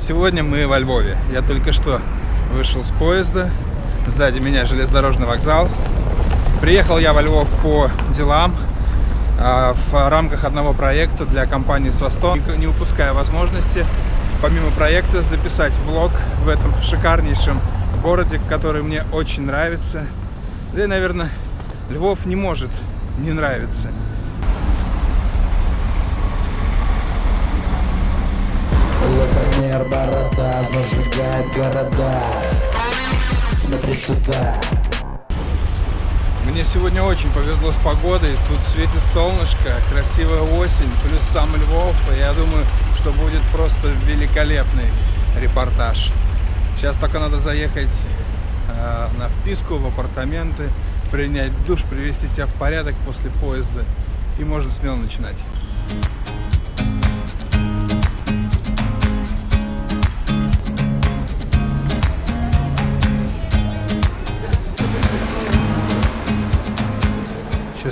Сегодня мы во Львове. Я только что вышел с поезда. Сзади меня железнодорожный вокзал. Приехал я во Львов по делам а, в рамках одного проекта для компании «Свастон». Не упуская возможности, помимо проекта, записать влог в этом шикарнейшем городе, который мне очень нравится. Да и, наверное, Львов не может не нравиться. Лукомер, борода, зажигает города. Смотри сюда. Мне сегодня очень повезло с погодой, тут светит солнышко, красивая осень, плюс сам Львов, и я думаю, что будет просто великолепный репортаж. Сейчас только надо заехать э, на вписку в апартаменты, принять душ, привести себя в порядок после поезда, и можно смело начинать.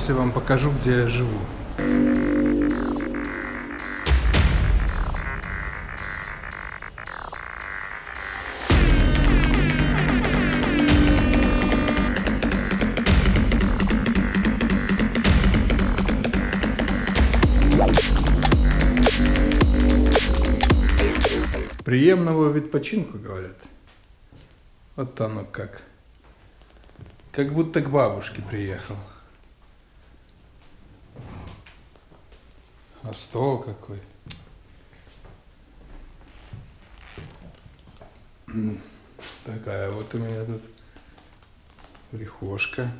Я вам покажу, где я живу. Приемного відпочинку, говорят. Вот оно как. Как будто к бабушке приехал. А стол какой. Такая вот у меня тут прихожка.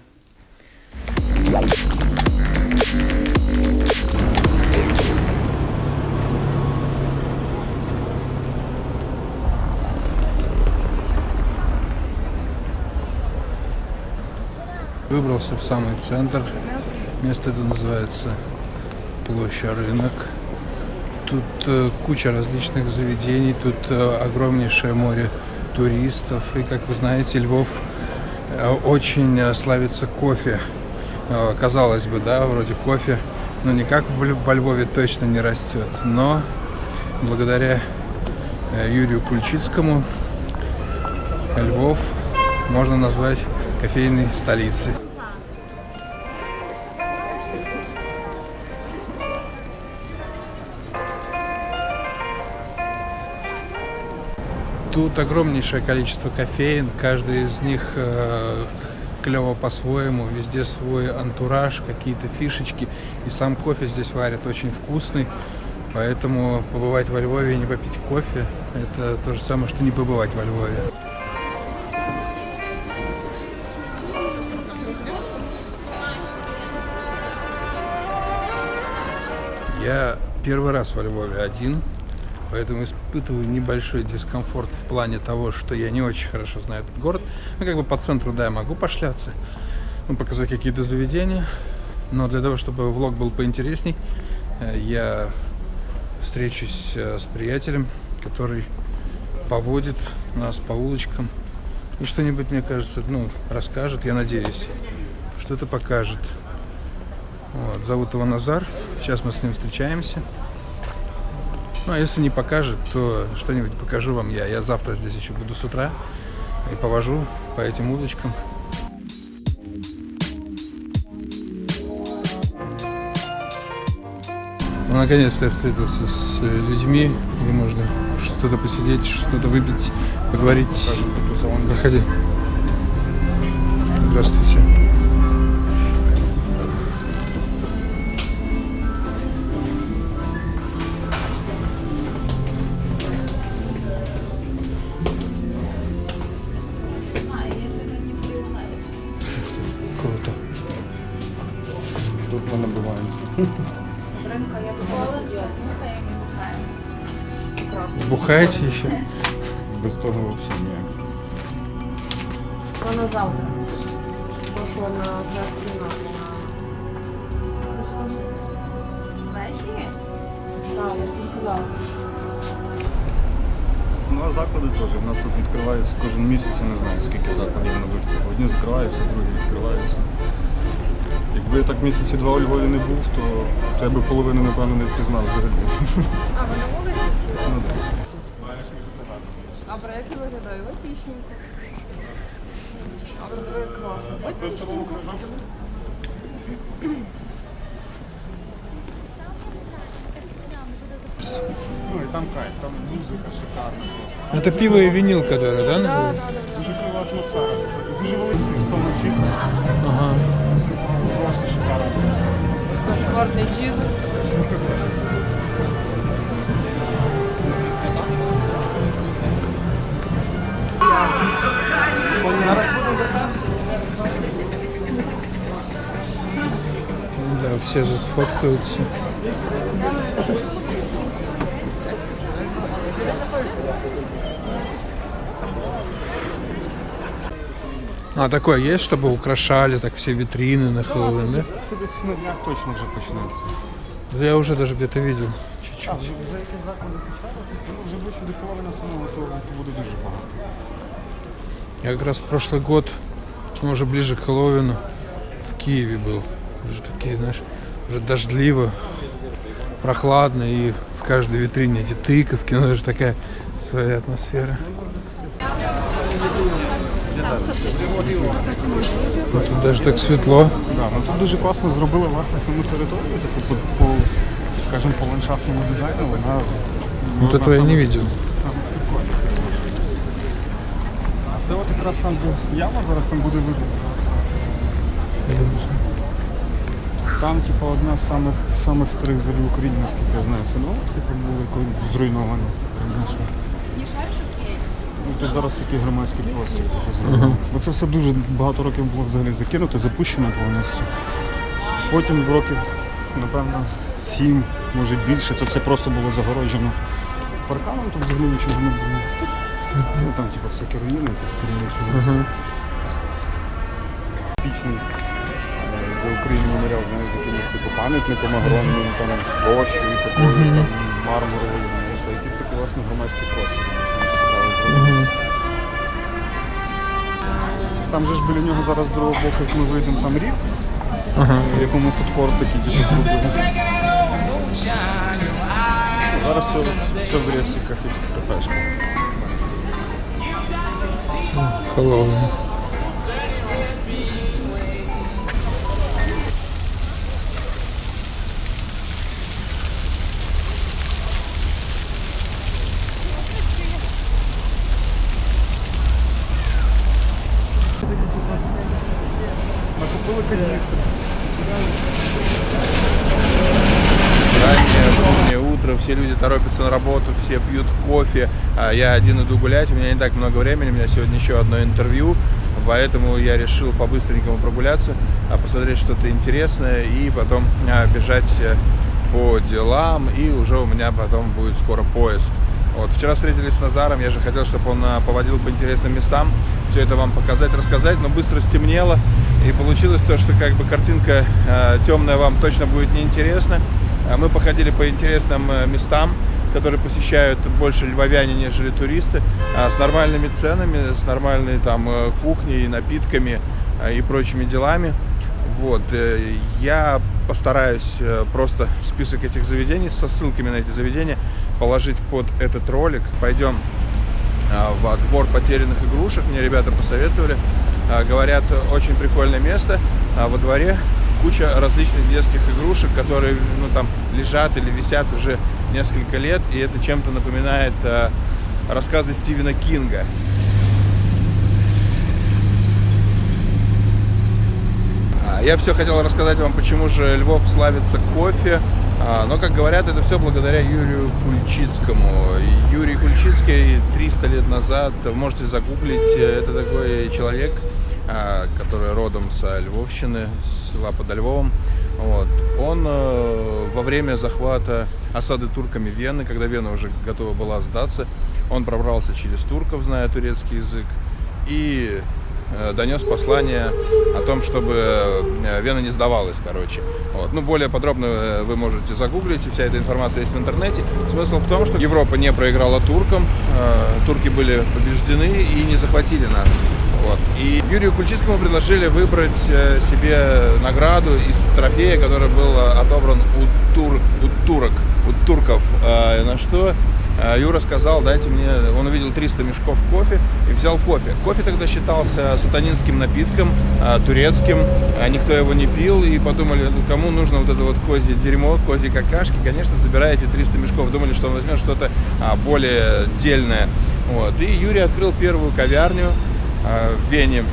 Выбрался в самый центр. Место это называется площадь рынок. Тут э, куча различных заведений, тут э, огромнейшее море туристов. И, как вы знаете, Львов э, очень э, славится кофе. Э, казалось бы, да, вроде кофе, но никак в, во Львове точно не растет. Но благодаря э, Юрию Кульчицкому Львов можно назвать кофейной столицей. Тут огромнейшее количество кофеин, каждый из них э, клево по-своему, везде свой антураж, какие-то фишечки. И сам кофе здесь варят очень вкусный, поэтому побывать во Львове и не попить кофе – это то же самое, что не побывать во Львове. Я первый раз во Львове один, поэтому испытываю небольшой дискомфорт в плане того, что я не очень хорошо знаю этот город. Ну, как бы по центру, да, я могу пошляться, ну, показать какие-то заведения, но для того, чтобы влог был поинтересней, э, я встречусь э, с приятелем, который поводит нас по улочкам и что-нибудь, мне кажется, ну, расскажет, я надеюсь, что-то покажет. Вот, зовут его Назар. Сейчас мы с ним встречаемся. Ну, а если не покажет, то что-нибудь покажу вам я. Я завтра здесь еще буду с утра и повожу по этим улочкам. Ну, наконец-то я встретился с э, людьми, где можно что-то посидеть, что-то выпить, поговорить. Проходи. Здравствуйте. Бухаете еще? Без того взагалі ніяк. Вона завтра. Пошла на кіно. Ввечері? Так, я тобі казала. Ну а заклади теж. У нас тут відкривається кожен місяць, я не знаю скільки закладів на вулиці. Одні закриваються, другі відкриваються. Якби я так місяці два у Львові не був, то, то я би половину, напевно, не впізнав взагалі. А, ви на вулиці сіли? Ну, так. А проект виглядає логічненько. А виглядає класно. Логічненько. Ну і там кайф, там музика шикарна просто. Это пиво и винил, который, да? Да, да, называется? да. Дуже кльова атмосфера. Дуже великий столик чисто. Ага. Просто шикарно. Зашкварний джізус. Все тут фоткаются. А такое есть, чтобы украшали так все витрины на Хэллоуин, да? На днях точно вже почнеться. Я уже даже где-то видел А, чуть-чуть. вже, вже якісь заклади почали, ну вже ближче до половини самого, то, то буде дуже багато. Я как раз прошлый год, ну, уже ближе к Хэллоуину, в Киеве был. Уже такие, знаешь, уже дождливо, прохладно, и в каждой витрине эти тыковки, ну, это же такая своя атмосфера. Ну, тут даже так светло. Да, ну тут дуже класно зробили власне саму територію, таку по, по скажімо, по ландшафтному дизайну, вона ну, Вот этого я не видел. А це от якраз там, де яма зараз там буде видно. Там, типу, одна з самих, самих старих зорів в Україні, наскільки я знаю, синок, типу, були коли зруйновані. Ну, тут зараз такий громадський простір типу, зробили. Бо це все дуже багато років було взагалі закинуто, запущено повністю. Потім в років, напевно, сім, може більше, це все просто було загороджено парканом, тут взагалі нічого не було. Ну там типу всякі руїни, це старі нічого. Пічний в Україні меморіал з якимось типу пам'ятником огромним, там з площею такою, там мармуровою, знаєш, а якийсь такий власне громадський простір. Щось цікаве зробили. Там же ж біля нього зараз з другого боку, як ми вийдемо, там рів, в якому фудкорт такий типу зробили. Зараз все, все в рестиках і кафешках. Хэллоуин. Торопятся на работу, все пьют кофе, а я один иду гулять, у меня не так много времени, у меня сегодня еще одно интервью, поэтому я решил по-быстренькому прогуляться, а, посмотреть что-то интересное и потом а, бежать э, по делам, и уже у меня потом будет скоро поезд. Вот, вчера встретились с Назаром, я же хотел, чтобы он поводил по интересным местам, все это вам показать, рассказать, но быстро стемнело, и получилось то, что как бы картинка э, темная вам точно будет неинтересна. А Мы походили по интересным э, местам, которые посещают больше львовяне, нежели туристы, а, с нормальными ценами, с нормальной там э, кухней, напитками а, и прочими делами. Вот. э, Я постараюсь э, просто список этих заведений со ссылками на эти заведения положить под этот ролик. Пойдем во двор потерянных игрушек. Мне ребята посоветовали. Говорят, очень прикольное место. А Во дворе куча различных детских игрушек, которые ну, там лежат или висят уже несколько лет. И это чем-то напоминает а, рассказы Стивена Кинга. А, Я все хотел рассказать вам, почему же Львов славится кофе. А, Но, как говорят, это все благодаря Юрию Кульчицкому. Юрий Кульчицкий 300 лет назад, можете загуглить, э, это такой человек, который родом со Львовщины, с села под Львовом. Вот. Он э, во время захвата осады турками Вены, когда Вена уже готова была сдаться, он пробрался через турков, зная турецкий язык, и э, донес послание о том, чтобы э, Вена не сдавалась, короче. Вот. Ну, более подробно вы можете загуглить, вся эта информация есть в интернете. Смысл в том, что Европа не проиграла туркам, турки были побеждены и не захватили нас. Вот. И Юрию Кульчицкому предложили выбрать э, себе награду из трофея, который был э, отобран у, тур, у турок, у турков. Э, На что Юра сказал, дайте мне, он увидел 300 мешков кофе и взял кофе. Кофе тогда считался сатанинским напитком, турецким, никто его не пил, и подумали, ну, кому нужно вот это вот козье дерьмо, козьи какашки, конечно, забираете 300 мешков. Думали, что он возьмет что-то а, более дельное. Вот. И Юрий открыл первую ковярню в Вене.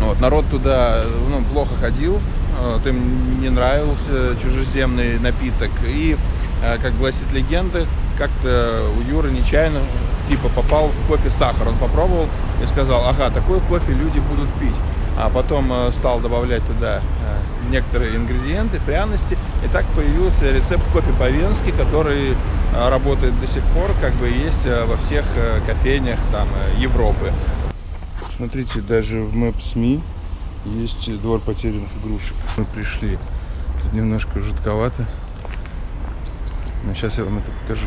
Вот. Народ туда ну, плохо ходил, вот, им не нравился чужеземный напиток. И, э, как гласит легенда, как-то у Юры нечаянно типа попал в кофе сахар. Он попробовал и сказал, ага, такой кофе люди будут пить. А потом э, стал добавлять туда э, некоторые ингредиенты, пряности. И так появился рецепт кофе по-венски, который э, работает до сих пор, как бы есть э, во всех э, кофейнях там, э, Европы. Смотрите, даже в Maps.me есть двор потерянных игрушек. Мы пришли. Тут немножко жутковато. Но сейчас я вам это покажу.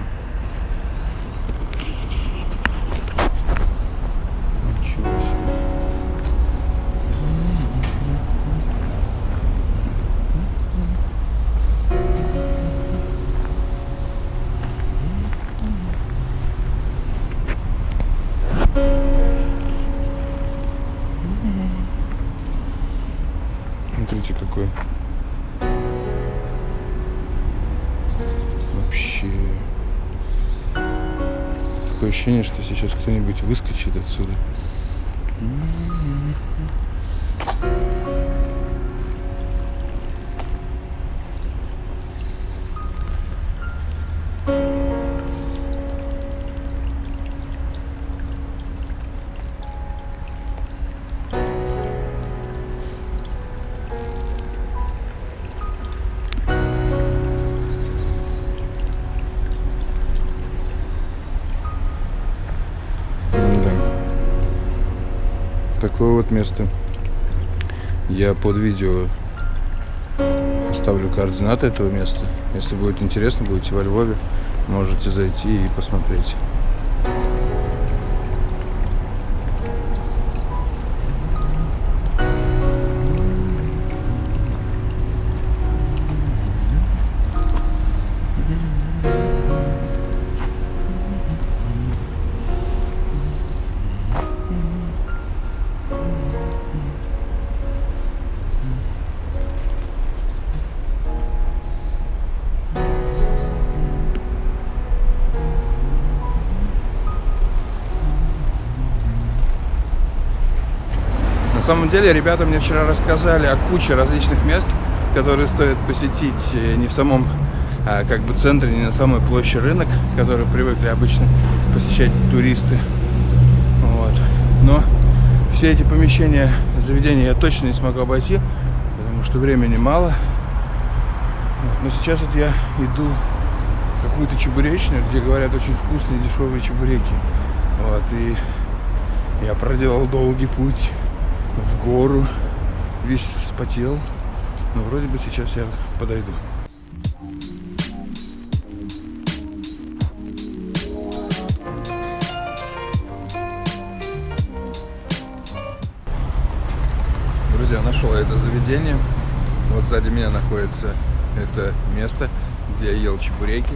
Такое ощущение, что сейчас кто-нибудь выскочит отсюда. Да. Вот место. Я под видео оставлю координаты этого места. Если будет интересно, будете во Львове, можете зайти и посмотреть. Деле, ребята мне вчера рассказали о куче различных мест, которые стоит посетить э, не в самом а, как бы центре, не на самой площади рынок, который привыкли обычно посещать туристы. Вот. Но все эти помещения, заведения я точно не смогу обойти, потому что времени мало. Но сейчас вот я иду в какую-то чебуречную, где говорят очень вкусные дешевые чебуреки. Вот. И я проделал долгий путь в гору, весь вспотел. Но вроде бы сейчас я подойду. Друзья, нашел это заведение. Вот сзади меня находится это место, где я ел чебуреки.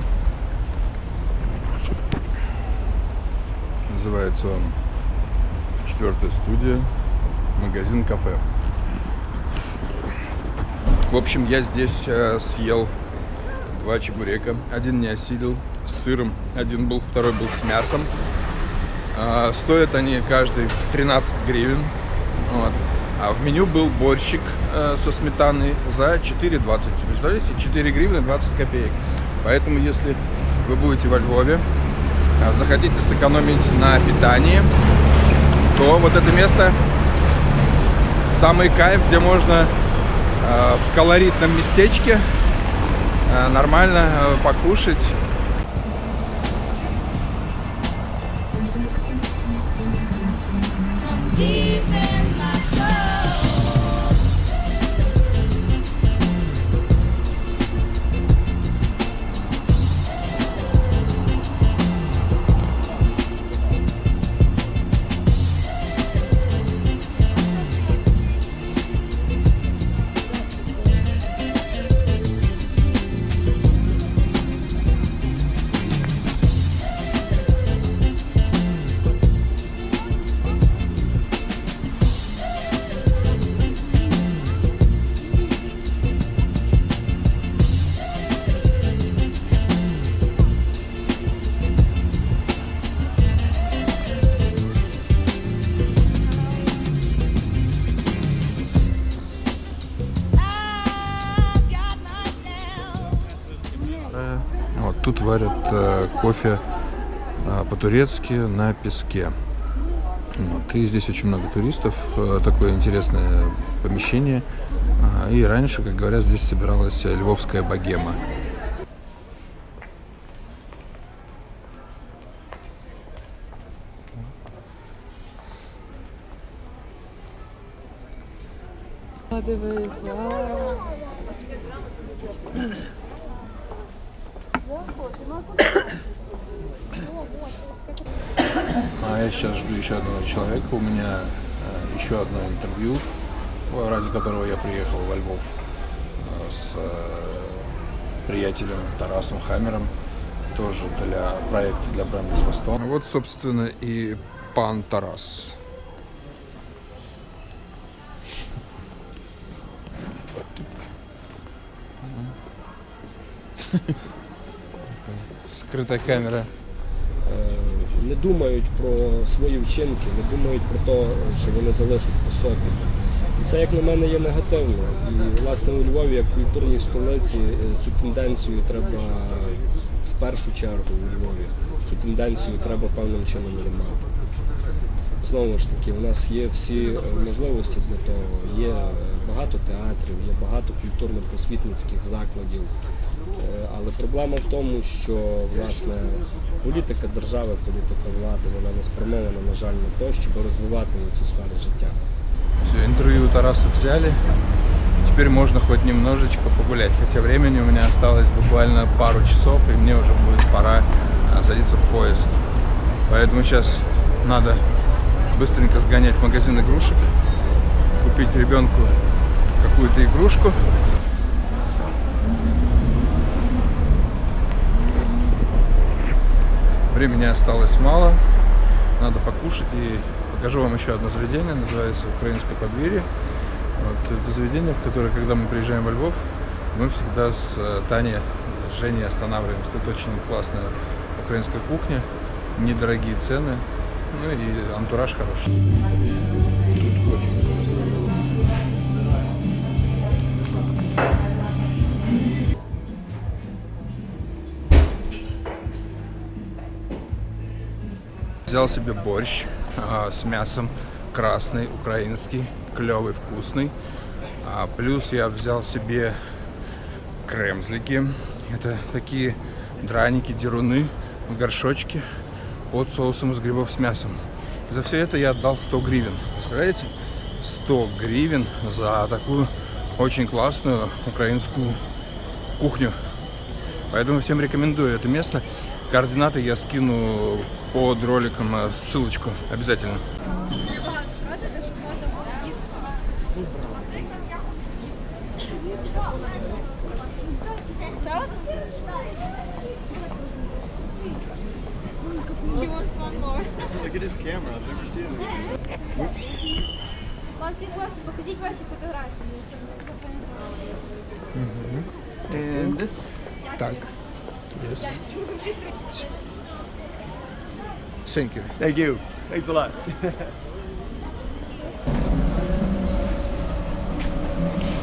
Называется он Четвертая студия магазин-кафе. В общем, я здесь э, съел два чебурека. Один не осилил с сыром, один был, второй был с мясом. А, стоят они каждый 13 гривен. Вот. А в меню был борщик э, со сметаной за 4,20. Представляете, 4 гривны 20 копеек. Поэтому, если вы будете во Львове, э, захотите сэкономить на питании, то вот это место самый кайф, где можно э, в колоритном местечке э, нормально э, покушать. deep варят э, кофе э, по-турецки на песке. Вот. И здесь очень много туристов, э, такое интересное помещение. И раньше, как говорят, здесь собиралась львовская богема. А, дивись, а. А я сейчас жду еще одного человека. У меня э, еще одно интервью, ради которого я приехал во Львов э, с э, приятелем Тарасом Хаммером. Тоже для проекта для бренда Свастон. Вот, собственно, и пан Тарас. Скрытая камера. Не думають про свої вчинки, не думають про те, що вони залишать по собі. І це, як на мене, є негативно. І власне у Львові, як культурній столиці, е, цю тенденцію треба в першу чергу у Львові. Цю тенденцію треба певним чином ламати. Знову ж таки, у нас є всі можливості для того. Є е, багато театрів, є багато культурно-просвітницьких закладів. Е, Але проблема в тому, що власне політика держави, політика влади, вона не спрямована, на жаль, на те, щоб розвивати ці сфери життя. Все, интервью у Тараса взяли. Теперь можно хоть немножечко погулять. Хотя времени у меня осталось буквально пару часов, и мне уже будет пора а, садиться в поезд. Поэтому сейчас надо быстренько сгонять в магазин игрушек, купить ребенку какую-то игрушку. Времени осталось мало. Надо покушать и покажу вам еще одно заведение, называется Украинское подверье. Вот это заведение, в которое, когда мы приезжаем во Львов, мы всегда с э, Таней, с Женей останавливаемся. Тут очень классная украинская кухня, недорогие цены, ну и антураж хороший. Взял себе борщ а, с мясом красный, украинский, клевый, вкусный. А, плюс я взял себе кремзлики. Это такие драники, деруны в горшочке под соусом из грибов с мясом. За все это я отдал 100 гривен. Представляете? 100 гривен за такую очень классную украинскую кухню. Поэтому всем рекомендую это место. Координаты я скину под роликом э, ссылочку обязательно. He wants one more. Look at his camera, I've never seen it. Хлопці, хлопці, покажіть ваші фотографії. щоб ми запам'ятали. Так. Yes. Thank you. Thank you. Thanks a lot.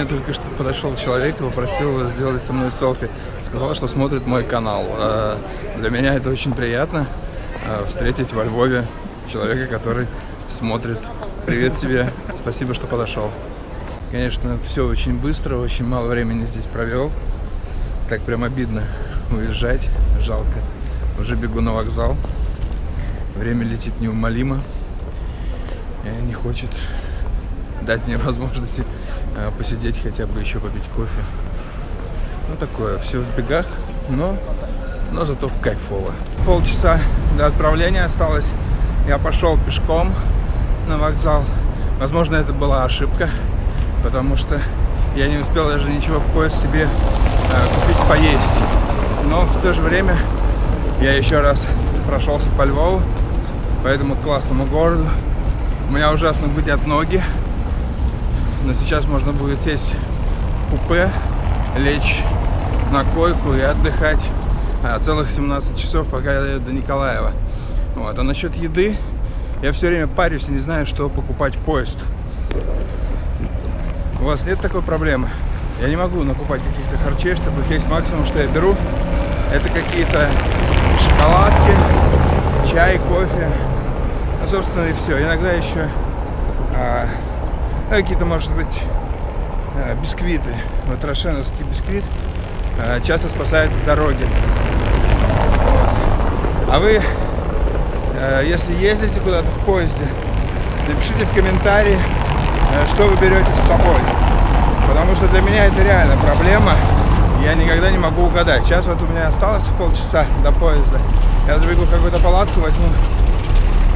Мне только что подошел человек и попросил сделать со мной селфи. Сказал, что смотрит мой канал. Э, Для меня это очень приятно э, встретить во Львове человека, который смотрит. Привет тебе, спасибо, что подошел. Конечно, все очень быстро, очень мало времени здесь провел. Так прям обидно уезжать, жалко. Уже бегу на вокзал. Время летит неумолимо. И не хочет дать мне возможности посидеть хотя бы еще попить кофе. Ну такое, все в бегах, но, но зато кайфово. Полчаса до отправления осталось. Я пошел пешком на вокзал. Возможно, это была ошибка, потому что я не успел даже ничего в поезд себе э, купить поесть. Но в то же время Я еще раз прошелся по Львову, по этому классному городу. У меня ужасно гудят ноги. Но сейчас можно будет сесть в купе, лечь на койку и отдыхать а, целых 17 часов, пока я до Николаева. Вот. А насчет еды, я все время парюсь и не знаю, что покупать в поезд. У вас нет такой проблемы? Я не могу накупать каких-то харчей, чтобы есть максимум, что я беру. Это какие-то шоколадки, чай, кофе. Ну, собственно, и все. Иногда еще а, какие-то, может быть, а, бисквиты. Вот рошеновский бисквит а, часто спасает в дороге. Вот. А вы, а, если ездите куда-то в поезде, напишите в комментарии, а, что вы берете с собой. Потому что для меня это реально проблема. Я никогда не могу угадать. Сейчас вот у меня осталось полчаса до поезда. Я забегу какую-то палатку, возьму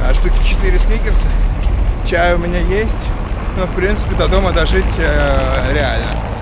а, штуки 4 сникерса. Чай у меня есть. Но, в принципе, до дома дожить э, реально.